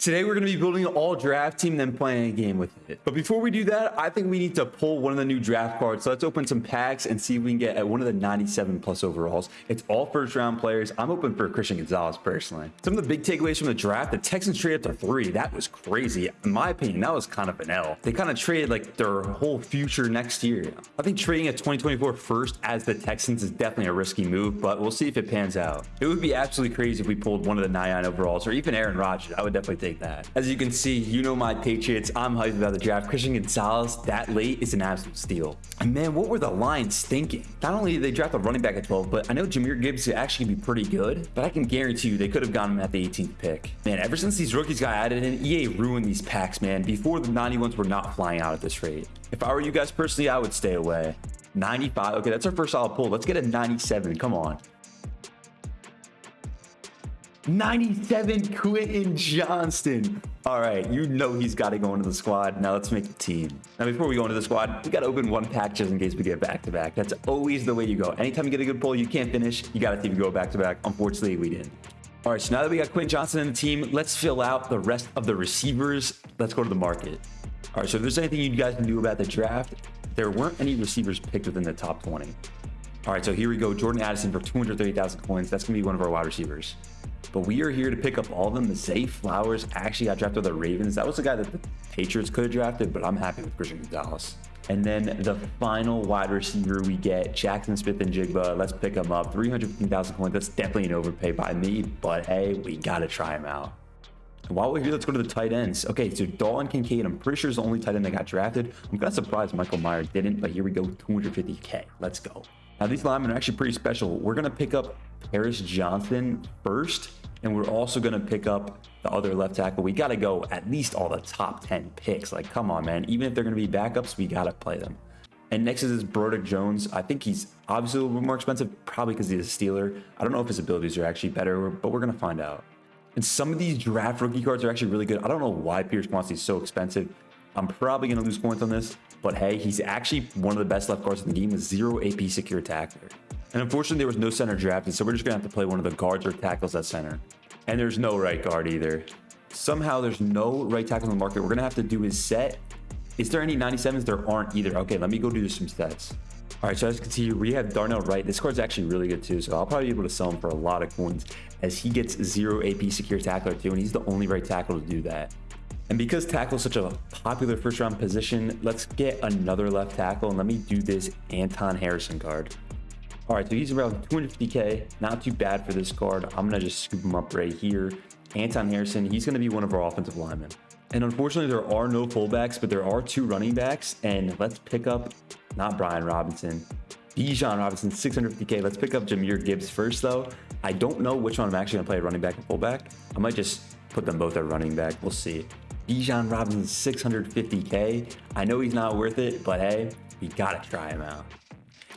Today we're going to be building an all draft team, then playing a game with it. But before we do that, I think we need to pull one of the new draft cards. So let's open some packs and see if we can get uh, one of the 97 plus overalls. It's all first round players. I'm open for Christian Gonzalez personally. Some of the big takeaways from the draft, the Texans traded to three. That was crazy. In my opinion, that was kind of an L. They kind of traded like their whole future next year. I think trading a 2024 first as the Texans is definitely a risky move, but we'll see if it pans out. It would be absolutely crazy if we pulled one of the 99 overalls or even Aaron Rodgers. I would definitely take that. As you can see, you know my Patriots. I'm hyped about the draft. Christian Gonzalez that late is an absolute steal. And man, what were the Lions thinking? Not only did they draft a running back at 12, but I know Jahmyr Gibbs is actually be pretty good, but I can guarantee you they could have gotten him at the 18th pick. Man, ever since these rookies got added in, EA ruined these packs, man. Before the 91s were not flying out at this rate. If I were you guys personally, I would stay away. 95. Okay, that's our first solid pull. Let's get a 97. Come on. 97 Quentin Johnston. All right, you know he's got to go into the squad. Now let's make a team. Now, before we go into the squad, we got to open one pack just in case we get back to back. That's always the way you go. Anytime you get a good pull, you can't finish. You got to see if you go back to back. Unfortunately, we didn't. All right, so now that we got Quentin Johnston in the team, let's fill out the rest of the receivers. Let's go to the market. All right, so if there's anything you guys can do about the draft, there weren't any receivers picked within the top 20. All right, so here we go. Jordan Addison for 230,000 coins. That's going to be one of our wide receivers. But we are here to pick up all of them. Zay Flowers actually got drafted by the Ravens. That was the guy that the Patriots could have drafted, but I'm happy with Christian Gonzalez. And then the final wide receiver we get, Jaxon Smith-Njigba. Let's pick him up. 315,000 coins. That's definitely an overpay by me, but hey, we got to try him out. And while we're here, let's go to the tight ends. Okay, so Dalton Kincaid, I'm pretty sure is the only tight end that got drafted. I'm kind of surprised Michael Mayer didn't, but here we go, 250K. Let's go. Now, these linemen are actually pretty special. We're going to pick up Paris Johnson first, and we're also going to pick up the other left tackle. We got to go at least all the top 10 picks. Like, come on, man. Even if they're going to be backups, we got to play them. And next is this Broderick Jones. I think he's obviously a little bit more expensive, probably because he's a Steeler. I don't know if his abilities are actually better, but we're going to find out. And some of these draft rookie cards are actually really good. I don't know why Pierce wants these so expensive. I'm probably going to lose points on this, but hey, he's actually one of the best left guards in the game with zero AP secure tackler. And unfortunately, there was no center drafted, so we're just going to have to play one of the guards or tackles at center. And there's no right guard either. Somehow there's no right tackle in the market. We're going to have to do his set. Is there any 97s? There aren't either. Okay, let me go do some sets. All right, so as you can see, we have Darnell Wright. This card's actually really good too, so I'll probably be able to sell him for a lot of coins as he gets zero AP secure tackler too, and he's the only right tackle to do that. And because tackle is such a popular first round position, let's get another left tackle and let me do this Anton Harrison card. All right, so he's around 250K. Not too bad for this card. I'm to just scoop him up right here. Anton Harrison, he's to be one of our offensive linemen. And unfortunately, there are no fullbacks, but there are two running backs. And let's pick up, not Brian Robinson, Bijan Robinson, 650K. Let's pick up Jahmyr Gibbs first, though. I don't know which one I'm actually going to play running back and fullback. I might just put them both at running back. We'll see. Bijan Robinson, 650K. I know he's not worth it, but hey, we got to try him out.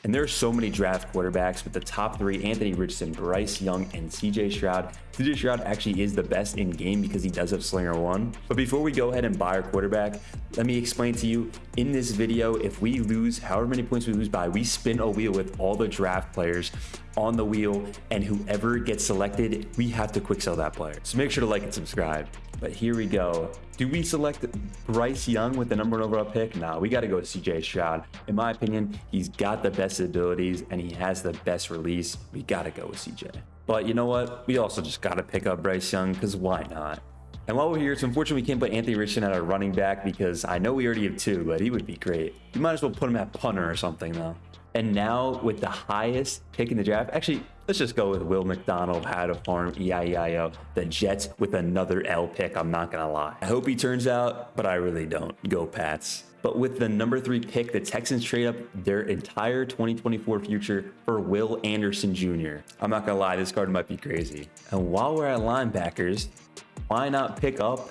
And there are so many draft quarterbacks with the top three, Anthony Richardson, Bryce Young, and CJ Stroud. CJ Stroud actually is the best in game because he does have Slinger 1. But before we go ahead and buy our quarterback, let me explain to you in this video, if we lose however many points we lose by, we spin a wheel with all the draft players on the wheel and whoever gets selected, we have to quick sell that player. So make sure to like and subscribe. But here we go. Do we select Bryce Young with the number one overall pick? No, we got to go with CJ Stroud. In my opinion, he's got the best abilities and he has the best release. We got to go with CJ. But you know what? We also just got to pick up Bryce Young because why not? And while we're here, it's unfortunate we can't put Anthony Richardson at our running back because I know we already have two, but he would be great. You might as well put him at punter or something though. And now with the highest pick in the draft, actually, let's just go with Will McDonald, how to farm, E-I-E-I-O. The Jets with another L pick, I'm not going to lie. I hope he turns out, but I really don't. Go Pats. But with the number three pick, the Texans trade up their entire 2024 future for Will Anderson Jr. I'm not going to lie, this card might be crazy. And while we're at linebackers, why not pick up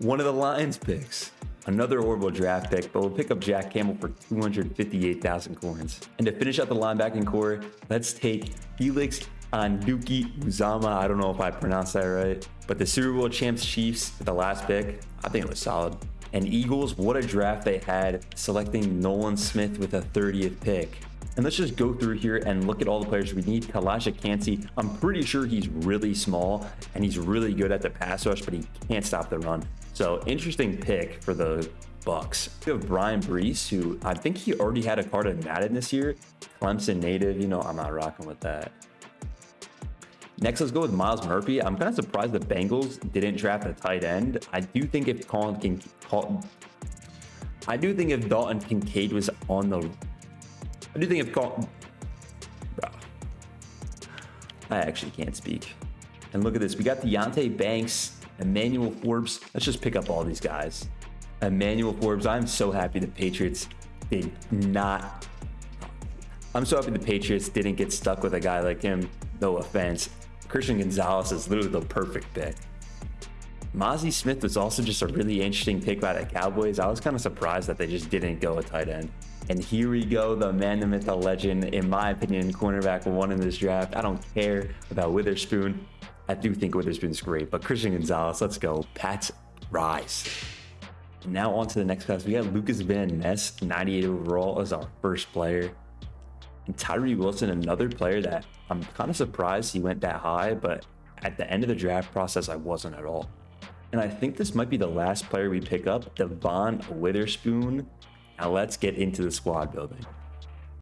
one of the Lions picks? another horrible draft pick, but we'll pick up Jack Campbell for 258,000 coins. And to finish up the linebacking core, let's take Felix Anudike-Uzomah. I don't know if I pronounced that right, but the Super Bowl champs Chiefs with the last pick, I think it was solid. And Eagles, what a draft they had, selecting Nolan Smith with a 30th pick. And let's just go through here and look at all the players we need. Calijah Kancey, I'm pretty sure he's really small and he's really good at the pass rush, but he can't stop the run. So interesting pick for the Bucks. We have Bryan Bresee, who I think he already had a card in Madden this year. Clemson native, you know, I'm not rocking with that. Next, let's go with Myles Murphy. I'm kind of surprised the Bengals didn't draft a tight end. I do think if Colin can call, I do think if Dalton Kincaid was on the I do think if Colin bro, I actually can't speak. And look at this. We got Deonte Banks, Emmanuel Forbes. Let's just pick up all these guys. Emmanuel Forbes. I'm so happy the Patriots did not. I'm so happy the Patriots didn't get stuck with a guy like him. No offense. Christian Gonzalez is literally the perfect pick. Mazi Smith was also just a really interesting pick by the Cowboys. I was kind of surprised that they just didn't go a tight end. And here we go, the man, the myth, the legend, in my opinion, cornerback one in this draft. I don't care about Witherspoon. I do think Witherspoon's great, but Christian Gonzalez, let's go. Pats rise. Now on to the next class. We got Lucas Van Ness, 98 overall as our first player. And Tyree Wilson, another player that I'm kind of surprised he went that high, but at the end of the draft process, I wasn't at all. And I think this might be the last player we pick up, Devon Witherspoon. Now let's get into the squad building.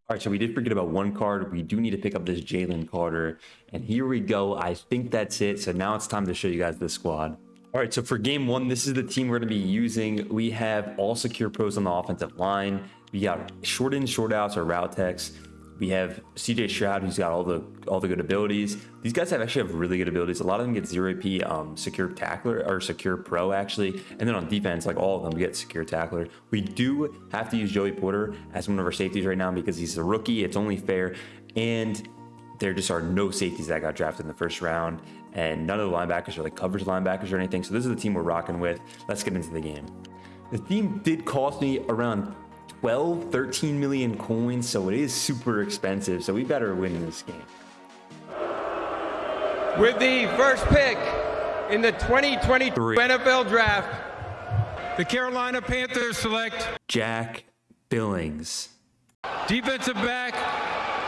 All right, so we did forget about one card. We do need to pick up this Jalen Carter. And here we go. I think that's it. So now it's time to show you guys the squad. All right, so for game one, this is the team we're going to be using. We have all secure pros on the offensive line. We got short in, short outs, or route techs. We have CJ Stroud, who's got all the all the good abilities. These guys have actually have really good abilities. A lot of them get zero P um, secure tackler or secure pro actually, and then on defense, like all of them get secure tackler. We do have to use Joey Porter as one of our safeties right now because he's a rookie. It's only fair, and there just are no safeties that got drafted in the first round, and none of the linebackers are like coverage linebackers or anything. So this is the team we're rocking with. Let's get into the game. The team did cost me around 12, 13 million coins, so it is super expensive. So we better win this game. With the first pick in the 2023 NFL Draft, the Carolina Panthers select Jack Billings. Defensive back,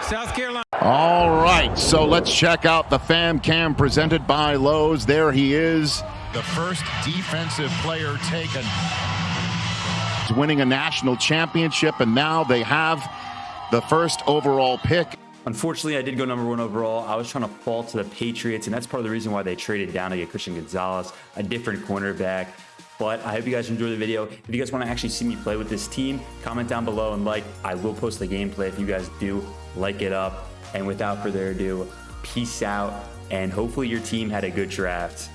South Carolina. All right, so let's check out the fam cam presented by Lowe's. There he is. The first defensive player taken winning a national championship, and now they have the first overall pick. Unfortunately, I did go number one overall. I was trying to fall to the Patriots, and that's part of the reason why they traded down to get Christian Gonzalez, a different cornerback. But I hope you guys enjoy the video. If you guys want to actually see me play with this team, comment down below and like. I will post the gameplay if you guys do like it up. And without further ado, peace out. And hopefully your team had a good draft.